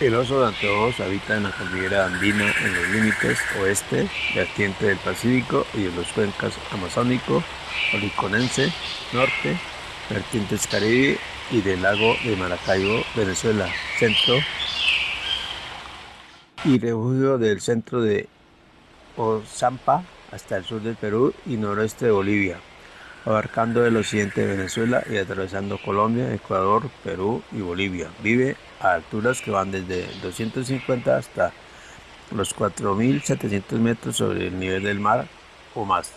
El oso de anteojos habita en la cordillera andina en los límites oeste, vertiente del Pacífico y en los cuencas amazónico, oriconense, norte, vertientes caribe y del lago de Maracaibo, Venezuela, centro y refugio del centro de Ozampa hasta el sur del Perú y noroeste de Bolivia, abarcando el occidente de Venezuela y atravesando Colombia, Ecuador, Perú y Bolivia. Vive a alturas que van desde 250 hasta los 4.700 metros sobre el nivel del mar o más.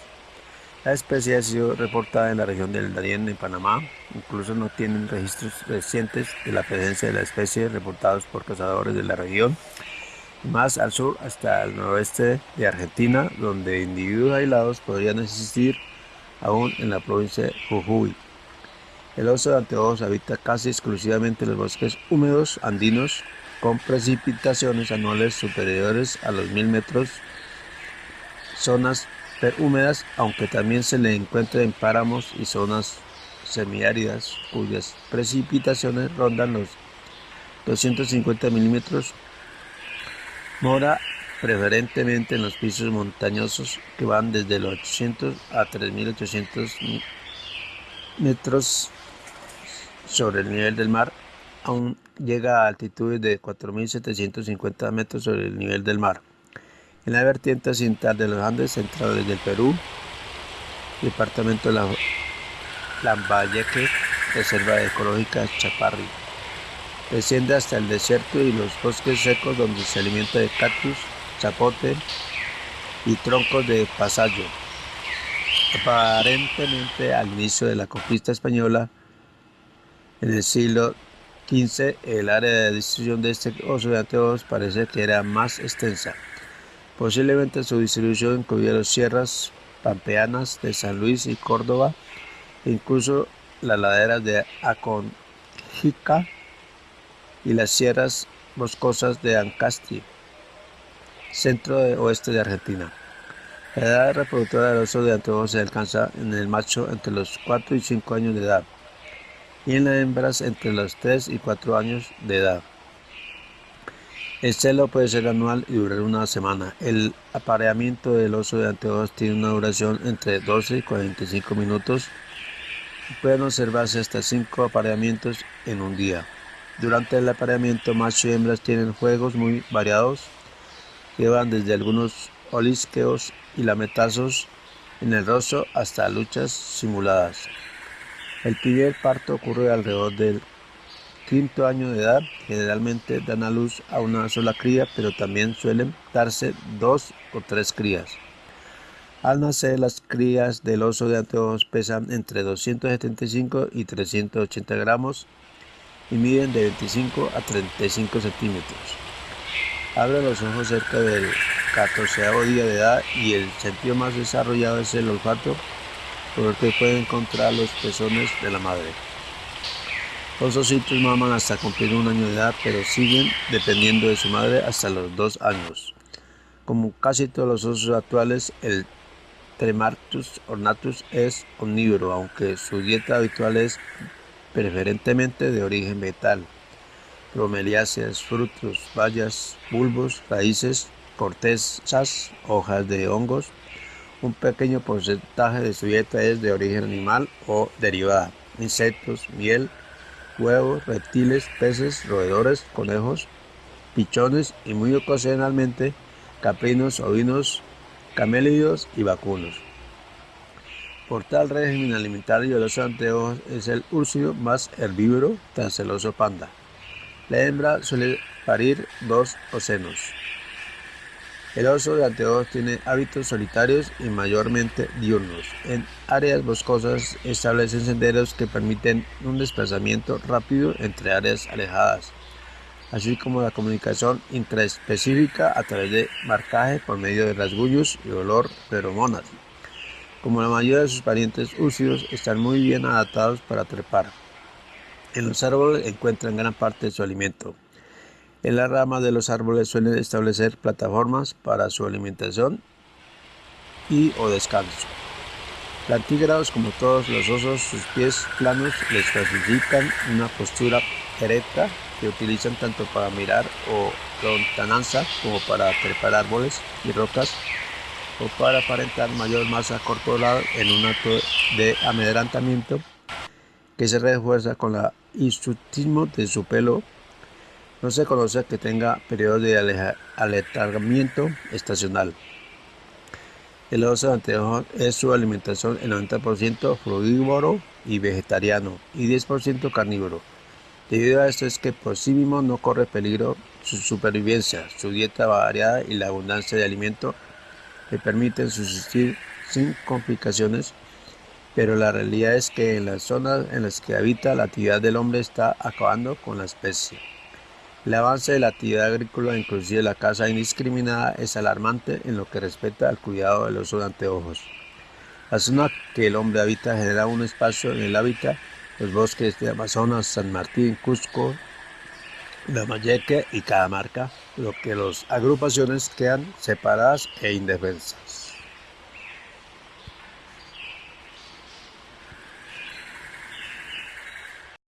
La especie ha sido reportada en la región del Darién en Panamá. Incluso no tienen registros recientes de la presencia de la especie reportados por cazadores de la región. Más al sur hasta el noroeste de Argentina, donde individuos aislados podrían existir aún en la provincia de Jujuy. El oso de anteojos habita casi exclusivamente en los bosques húmedos andinos con precipitaciones anuales superiores a los mil metros, zonas húmedas, aunque también se le encuentra en páramos y zonas semiáridas cuyas precipitaciones rondan los 250 milímetros. Mora preferentemente en los pisos montañosos que van desde los 800 a 3800 metros sobre el nivel del mar, aún llega a altitudes de 4.750 metros sobre el nivel del mar. En la vertiente occidental de los Andes centrales del Perú, departamento de la Lambayeque, reserva ecológica Chaparri. Desciende hasta el desierto y los bosques secos donde se alimenta de cactus, zapote y troncos de pasallo. Aparentemente al inicio de la conquista española, en el siglo XV, el área de distribución de este oso de anteojos parece que era más extensa. Posiblemente su distribución incluía las sierras pampeanas de San Luis y Córdoba, e incluso las laderas de Aconjica y las sierras boscosas de Ancasti, centro oeste de Argentina. La edad reproductora del oso de anteojos se alcanza en el macho entre los 4 y 5 años de edad y en las hembras entre los 3 y 4 años de edad. El celo puede ser anual y durar una semana. El apareamiento del oso de anteojos tiene una duración entre 12 y 45 minutos. Pueden observarse hasta 5 apareamientos en un día. Durante el apareamiento, macho y hembras tienen juegos muy variados que van desde algunos olisqueos y lametazos en el rostro hasta luchas simuladas. El primer parto ocurre alrededor del quinto año de edad. Generalmente dan a luz a una sola cría, pero también suelen darse dos o tres crías. Al nacer, las crías del oso de anteojos pesan entre 275 y 380 gramos y miden de 25 a 35 centímetros. Abre los ojos cerca del 14 día de edad y el sentido más desarrollado es el olfato por el que puede encontrar los pezones de la madre. Los ositos maman hasta cumplir un año de edad, pero siguen dependiendo de su madre hasta los dos años. Como casi todos los osos actuales, el Tremartus ornatus es omnívoro, aunque su dieta habitual es preferentemente de origen vegetal. Bromeliáceas, frutos, bayas, bulbos, raíces, cortezas, hojas de hongos, un pequeño porcentaje de su dieta es de origen animal o derivada, insectos, miel, huevos, reptiles, peces, roedores, conejos, pichones y muy ocasionalmente caprinos, ovinos, camélidos y vacunos. Por tal régimen alimentario de los anteojos es el úrsido más herbívoro tras el oso panda. La hembra suele parir dos ocenos. El oso de anteojos tiene hábitos solitarios y mayormente diurnos. En áreas boscosas establecen senderos que permiten un desplazamiento rápido entre áreas alejadas, así como la comunicación intraespecífica a través de marcaje por medio de rasguños y olor feromonas. Como la mayoría de sus parientes úcidos, están muy bien adaptados para trepar. En los árboles encuentran gran parte de su alimento. En las ramas de los árboles suelen establecer plataformas para su alimentación y o descanso. Plantígrados, como todos los osos, sus pies planos les facilitan una postura erecta que utilizan tanto para mirar o lontananza como para trepar árboles y rocas o para aparentar mayor masa corporal en un acto de amedrantamiento que se refuerza con el instructismo de su pelo. No se conoce que tenga periodo de aletargamiento estacional. El oso anteojo es su alimentación el 90% frugívoro y vegetariano y 10% carnívoro. Debido a esto es que por sí mismo no corre peligro su supervivencia, su dieta variada y la abundancia de alimento le permiten subsistir sin complicaciones, pero la realidad es que en las zonas en las que habita la actividad del hombre está acabando con la especie. El avance de la actividad agrícola, inclusive la caza indiscriminada, es alarmante en lo que respecta al cuidado de los anteojos. La zona que el hombre habita genera un espacio en el hábitat, los bosques de Amazonas, San Martín, Cusco, Lambayeque y Catamarca, lo que las agrupaciones quedan separadas e indefensas.